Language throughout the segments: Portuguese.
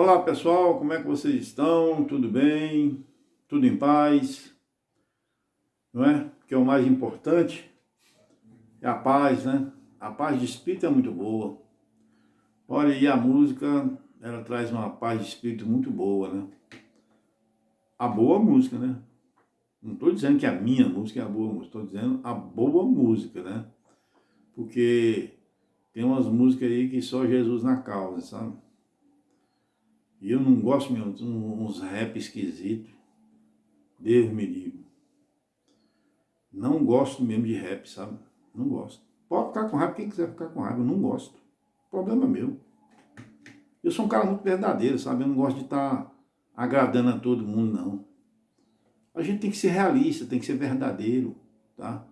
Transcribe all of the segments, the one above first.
Olá pessoal, como é que vocês estão? Tudo bem? Tudo em paz? Não é? Que é o mais importante é a paz, né? A paz de espírito é muito boa. Olha, e a música, ela traz uma paz de espírito muito boa, né? A boa música, né? Não estou dizendo que a minha música é a boa música, estou dizendo a boa música, né? Porque tem umas músicas aí que só Jesus na causa, sabe? E eu não gosto mesmo de uns rap esquisitos. Deus me livre. Não gosto mesmo de rap, sabe? Não gosto. Pode ficar com raiva quem quiser ficar com raiva, eu não gosto. Problema meu. Eu sou um cara muito verdadeiro, sabe? Eu não gosto de estar tá agradando a todo mundo, não. A gente tem que ser realista, tem que ser verdadeiro, tá?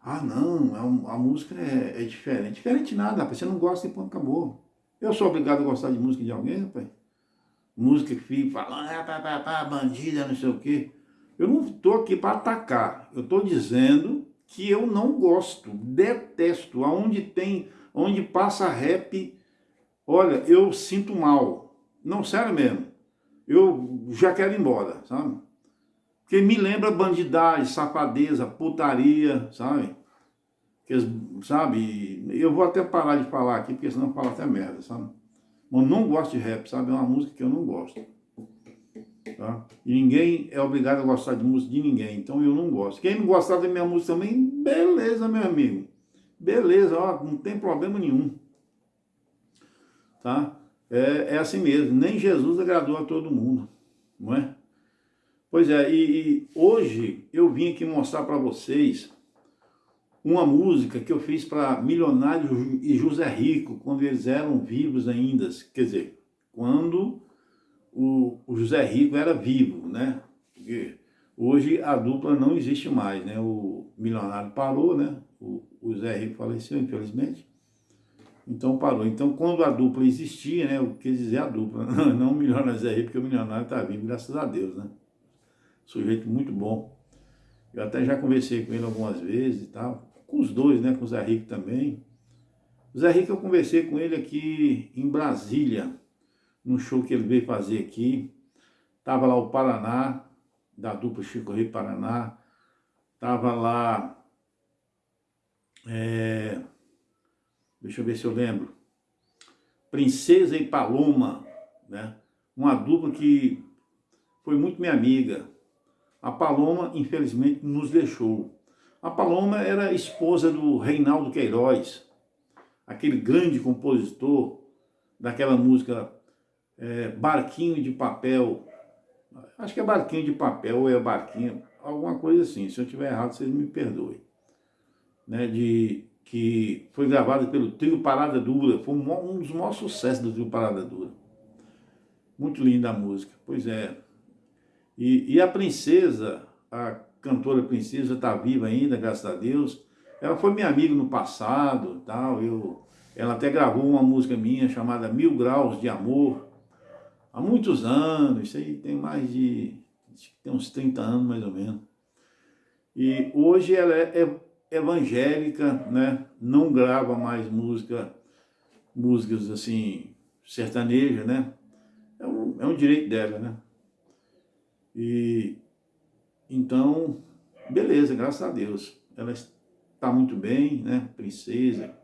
Ah, não, a, a música é, é, diferente. Diferente nada, rapaz. Você não gosta e ponto, acabou. Eu sou obrigado a gostar de música de alguém, rapaz? Música que fica falando, ah, pá, pá, pá, bandida, não sei o quê. Eu não estou aqui para atacar, eu estou dizendo que eu não gosto, detesto, aonde tem, onde passa rap, olha, eu sinto mal. Não, sério mesmo. Eu já quero ir embora, sabe? Porque me lembra bandidagem, safadeza, putaria, sabe? Que, sabe? Eu vou até parar de falar aqui, porque senão falo até merda, sabe? Mas não gosto de rap, sabe? É uma música que eu não gosto. Tá? E ninguém é obrigado a gostar de música de ninguém, então eu não gosto. Quem não gostar da minha música também, beleza, meu amigo. Beleza, ó, não tem problema nenhum. Tá? É, é assim mesmo, nem Jesus agradou a todo mundo, não é? Pois é, e, e hoje eu vim aqui mostrar para vocês uma música que eu fiz para Milionário e José Rico, quando eles eram vivos ainda, quer dizer, quando o, o José Rico era vivo, né? Porque hoje a dupla não existe mais, né? O Milionário parou, né? O, o José Rico faleceu, infelizmente. Então parou. Então quando a dupla existia, né? O que dizer a dupla, não o Milionário José Rico, porque o Milionário está vivo, graças a Deus, né? Sujeito muito bom. Eu até já conversei com ele algumas vezes e tal com os dois, né, com o Zé Rico também. O Zé Rico eu conversei com ele aqui em Brasília, num show que ele veio fazer aqui. Tava lá o Paraná, da dupla Chico Rei Paraná. Tava lá, é, deixa eu ver se eu lembro, Princesa e Paloma, né? Uma dupla que foi muito minha amiga. A Paloma, infelizmente, nos deixou. A Paloma era esposa do Reinaldo Queiroz, aquele grande compositor daquela música é, Barquinho de Papel. Acho que é Barquinho de Papel ou é Barquinho, alguma coisa assim. Se eu estiver errado, vocês me perdoem. Né, de, que foi gravada pelo Trio Parada Dura, foi um, dos maiores sucessos do Trio Parada Dura. Muito linda a música, pois é. E, e a princesa, a cantora princesa, está viva ainda, graças a Deus. Ela foi minha amiga no passado, tal, eu, ela até gravou uma música minha chamada Mil Graus de Amor, há muitos anos, isso aí tem mais de, tem uns 30 anos mais ou menos. E hoje ela é, evangélica, né? não grava mais música, músicas assim, sertaneja, né? É um, é um direito dela, né? E então, beleza, graças a Deus. Ela está muito bem, né, princesa.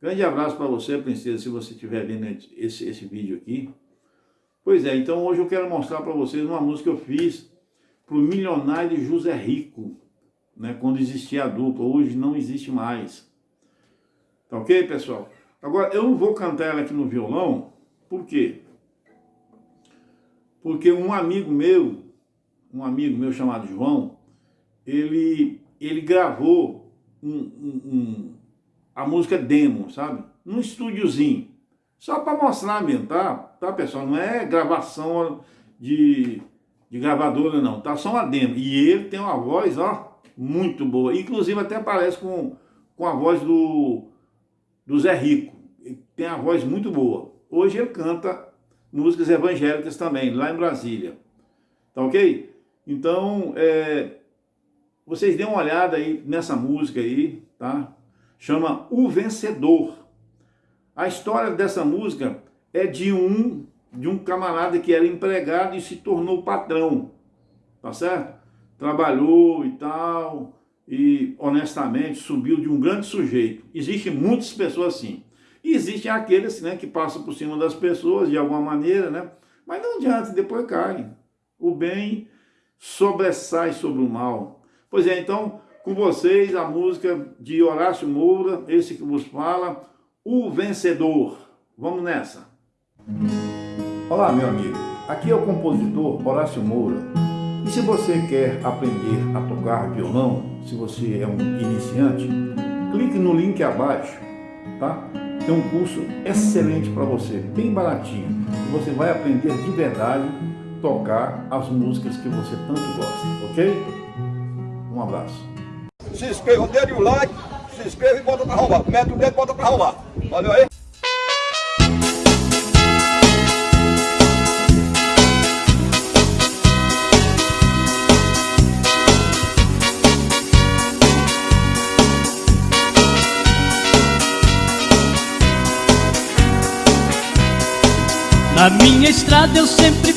Grande abraço para você, princesa, se você estiver vendo esse, esse vídeo aqui. Pois é, então hoje eu quero mostrar para vocês uma música que eu fiz para o milionário José Rico, né, quando existia a dupla, hoje não existe mais. Tá ok, pessoal? Agora, eu não vou cantar ela aqui no violão, por quê? Porque um amigo meu, um amigo meu chamado João, ele, ele gravou um, um, um, a música demo, sabe? Num estúdiozinho. Só para mostrar mesmo, tá? Tá, pessoal? Não é gravação de, de gravadora, não. Tá só uma demo. E ele tem uma voz, ó, muito boa. Inclusive até parece com, com a voz do, do Zé Rico. Ele tem a voz muito boa. Hoje ele canta músicas evangélicas também, lá em Brasília. Tá ok? Então, é, vocês dêem uma olhada aí nessa música aí, tá? Chama O Vencedor. A história dessa música é de um de um camarada que era empregado e se tornou patrão, tá certo? Trabalhou e tal, e honestamente subiu de um grande sujeito. Existem muitas pessoas assim. E existem aqueles né, que passam por cima das pessoas de alguma maneira, né? Mas não adianta, depois caem. O bem sobressai sobre o mal. Pois é, então, com vocês a música de Horácio Moura, esse que vos fala, O Vencedor. Vamos nessa. Olá, meu amigo. Aqui é o compositor Horácio Moura. E se você quer aprender a tocar violão, se você é um iniciante, clique no link abaixo, tá? Tem um curso excelente para você, bem baratinho. Você vai aprender de verdade tocar as músicas que você tanto gosta, ok? Um abraço. Se inscreva, dê o like, se inscreva e bota para arrumar. Mete o dedo e bota para arrumar. Valeu aí? Na minha estrada eu sempre De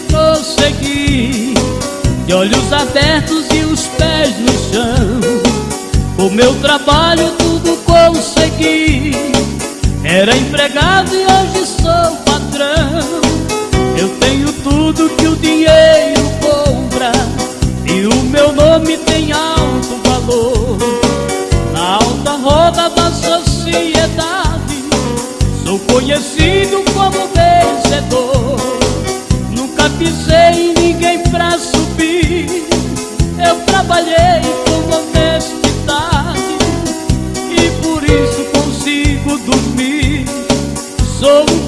olhos abertos e os pés no chão. O meu trabalho tudo consegui. Era empregado e hoje sou patrão. Eu tenho tudo que o dinheiro compra E o meu nome tem dormir. Sou um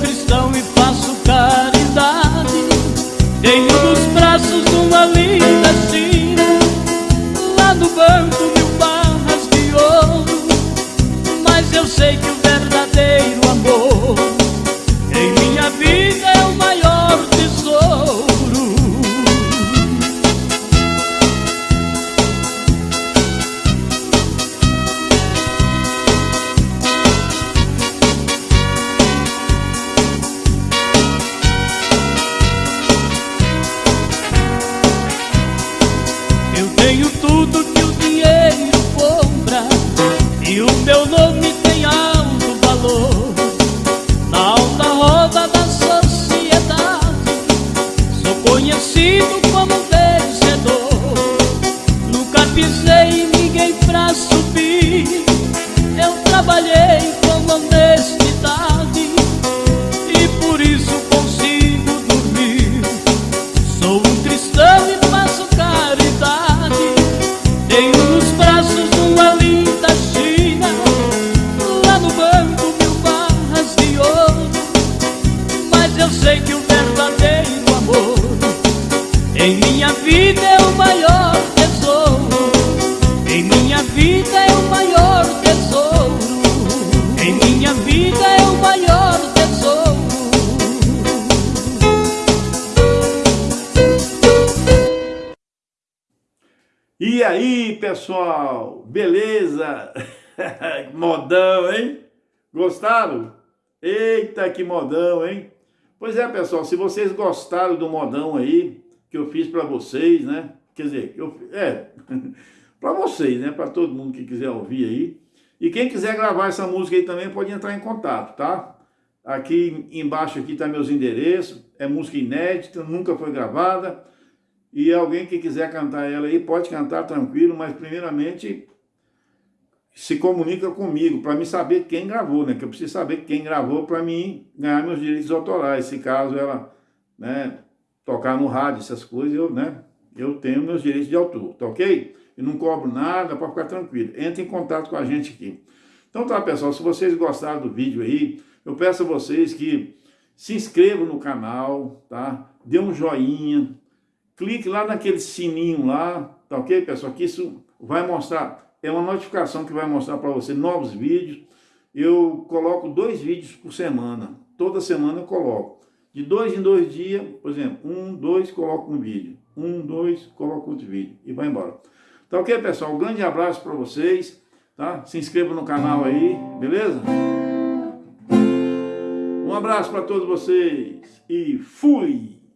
subir. Eu trabalhei com honestidade E aí, pessoal? Beleza? modão, hein? Gostaram? Eita, que modão, hein? Pois é, pessoal, se vocês gostaram do modão aí, que eu fiz para vocês, né? Quer dizer, eu, é, para vocês, né? Para todo mundo que quiser ouvir aí. E quem quiser gravar essa música aí também pode entrar em contato, tá? Aqui embaixo aqui tá meus endereços, é música inédita, nunca foi gravada. E alguém que quiser cantar ela aí, pode cantar tranquilo, mas primeiramente se comunica comigo, para me saber quem gravou, né? Que eu preciso saber quem gravou para mim ganhar meus direitos autorais. Se caso ela né, tocar no rádio, essas coisas, eu, né, eu tenho meus direitos de autor, tá ok? E não cobro nada, para ficar tranquilo. Entre em contato com a gente aqui. Então tá, pessoal, se vocês gostaram do vídeo aí, eu peço a vocês que se inscrevam no canal, tá? Dê um joinha, clique lá naquele sininho lá, tá ok, pessoal? Que isso vai mostrar, é uma notificação que vai mostrar para você novos vídeos. Eu coloco dois vídeos por semana, toda semana eu coloco. De dois em dois dias, por exemplo, um, dois, coloco um vídeo. Um, dois, coloco outro vídeo e vai embora. Tá ok, pessoal? Um grande abraço para vocês, tá? Se inscreva no canal aí, beleza? Um abraço para todos vocês e fui!